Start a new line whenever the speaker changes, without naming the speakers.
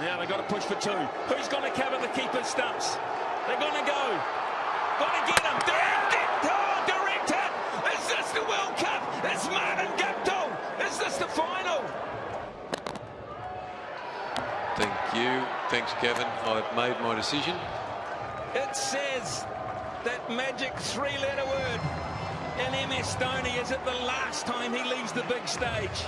Now they've got to push for two. Who's going to cover the keeper's stumps? They're going to go. Got to get him. Direct it. Oh, direct it. Is this the World Cup? It's Martin Guptill. Is this the final?
Thank you. Thanks, Gavin. I've made my decision.
It says that magic three-letter word in MS Dhoni. Is it the last time he leaves the big stage?